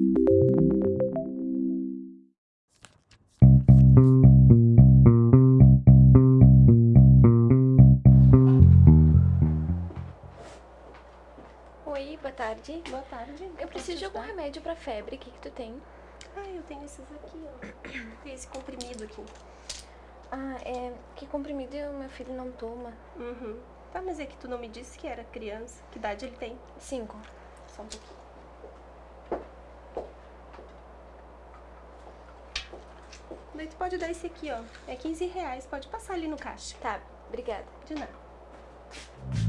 Oi, boa tarde. Boa tarde. Eu preciso de algum remédio pra febre. O que que tu tem? Ah, eu tenho esses aqui, ó. Tem esse comprimido aqui. Ah, é... Que comprimido o meu filho não toma? Uhum. Tá, mas é que tu não me disse que era criança. Que idade ele tem? Cinco. Só um pouquinho. Daí tu pode dar esse aqui, ó. É 15 reais. Pode passar ali no caixa. Tá, obrigada. De nada.